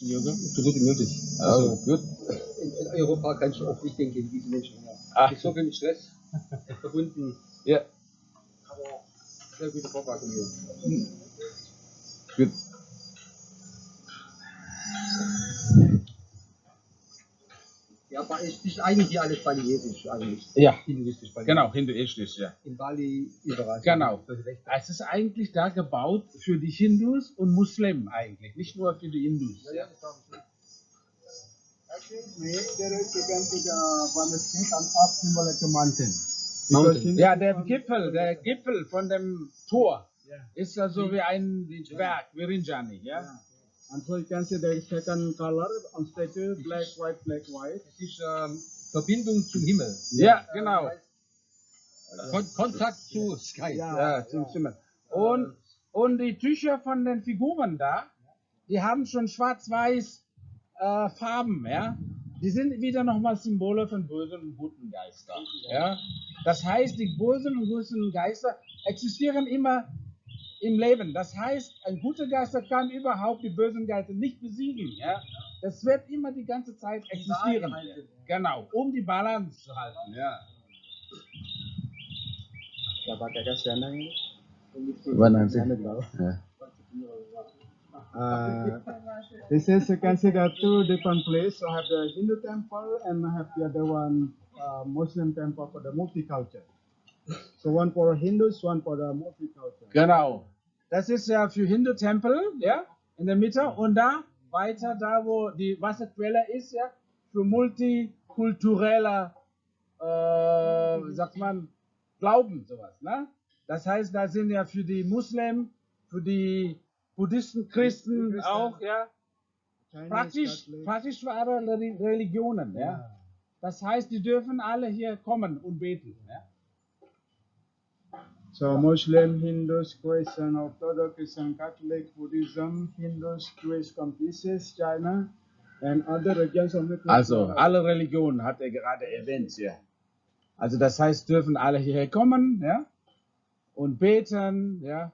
Yoga, so gut wie möglich. Also, gut. In, in Europa kannst du oft nicht denken, wie die Menschen. Mit so viel mit Stress verbunden, Ja, aber sehr gute Vorbereitung hier. gut. Ja, aber es ist eigentlich hier alles balinesisch eigentlich. Ja, Hinduistisch balinesisch. genau, hinduistisch, ja. In Bali überall. Genau. Das ist echt- Es ist eigentlich da gebaut für die Hindus und Muslimen eigentlich, nicht nur für die Hindus. Ja, ja, mountain. Ja, der Gipfel, der Gipfel von dem Tor ist ja so wie ein Berg, wie Rinjani, ja? And so you can see is second color on statue, black, white, black, white. Es ist ähm, Verbindung zum Himmel. Ja, genau. Kon Kontakt zu Sky. Ja, zum Himmel. Und, und die Tücher von den Figuren da, die haben schon schwarz-weiß äh, Farben, ja. Die sind wieder nochmal Symbole von bösen und guten Geistern. Ja? Das heißt, die bösen und guten Geister existieren immer im Leben. Das heißt, ein guter Geister kann überhaupt die bösen Geister nicht besiegen. Ja? Das wird immer die ganze Zeit existieren. Genau, um die Balance zu halten. Ja. Uh, this is considered two different places. I have the Hindu temple and I have the other one uh, Muslim temple for the multicultural. So one for Hindus, one for the multicultural. Genau. Das ist ja für Hindu-Tempel, ja, in der Mitte. Und da, weiter da, wo die Wasserquelle ist, ja, für multikulturelle, äh, sagt man, Glauben, sowas, ne? Das heißt, da sind ja für die Muslimen, für die Buddhisten, Christen auch, ja, praktisch, praktisch für alle Reli- Religionen, ja. Das heißt, die dürfen alle hier kommen und beten, ja. So Muslim, Hindus, Christian, Orthodox, Christian, Catholic, Buddhism, Hindus, Jewish, Confucius, China, and other regions of the Also alle Religionen hat er gerade erwähnt hier. Also das heißt, dürfen alle hierher kommen, ja, und beten, ja,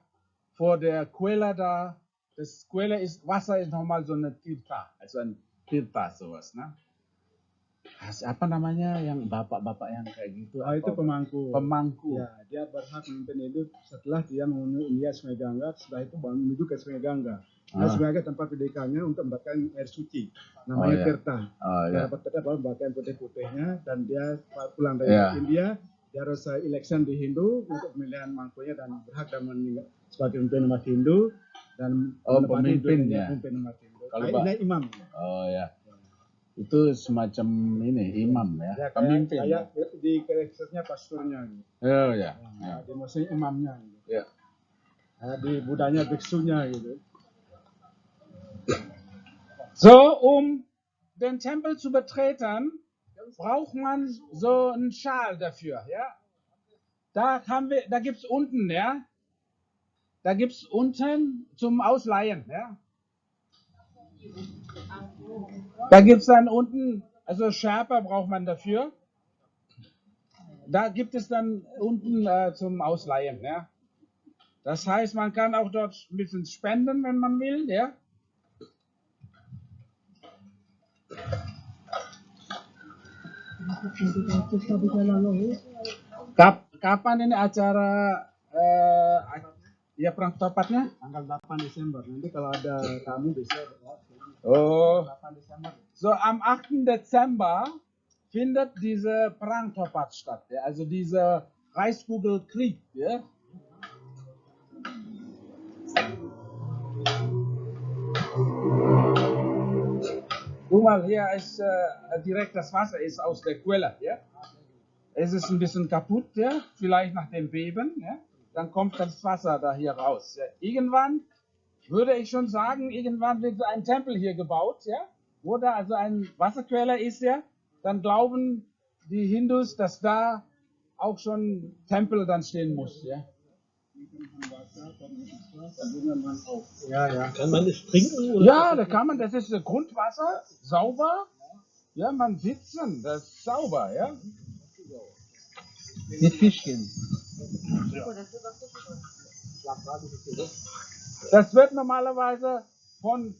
vor der Quelle da. Das Quelle ist, Wasser ist nochmal so eine Tirta, also ein Tirta sowas, ne? Apa namanya yang bapak-bapak yang kayak gitu? Ah, itu pemangku. Pemangku. Ya, dia berhak memimpin hidup setelah dia melihat Sungai Gangga, setelah itu menuju ke Sungai Gangga. Nah, Ah. Sungai Gangga tempat pendidikannya untuk mendapatkan air suci, namanya Oh, ya. Tirta. Oh Dia ya. dapat Tirta baru putih-putihnya dan dia pulang dari Ya. India, dia harus election di Hindu untuk pemilihan mangkunya dan berhak dan meninggal sebagai pemimpin umat Hindu dan Oh, pemimpinnya. pemimpin umat Hindu. Kalau Nah, imam. Oh ya. Itu semacam ini imam ya, Ya, kayak, pemimpin. kayak di karakternya pasturnya. Gitu. Oh ya. Nah, ya. di maksudnya imamnya. Gitu. Ya. Nah, di budanya biksunya gitu. So, um den Tempel zu betreten, braucht man so einen Schal dafür, ja. Da haben wir, da gibt's unten, ja. Da gibt's unten zum Ausleihen, ja. Da gibt's dann unten, also Sherpa braucht man dafür. Da gibt es dann unten äh, zum Ausleihen, ja. Das heißt, man kann auch dort ein bisschen spenden, wenn man will, ja. Kap, kapan ini acara eh, ya perang topatnya? Tanggal 8 Desember. Nanti kalau ada tamu bisa Oh. 8 Desember. So am 8. Dezember findet diese Prangtopat statt, ja? also dieser Reichskugelkrieg. Ja? Guck mal, hier ist äh, direkt das Wasser ist aus der Quelle. Ja? Es ist ein bisschen kaputt, ja? vielleicht nach dem Beben. Ja? Dann kommt das Wasser da hier raus. Ja? Irgendwann würde ich schon sagen, irgendwann wird ein Tempel hier gebaut, ja, wo da also ein Wasserquelle ist, ja, dann glauben die Hindus, dass da auch schon Tempel dann stehen muss, ja. Ja, ja. Kann man das trinken? Oder? Ja, da kann man, das ist Grundwasser, sauber, ja, man sitzen, das ist sauber, ja. Mit Fischchen. Das wird normalerweise von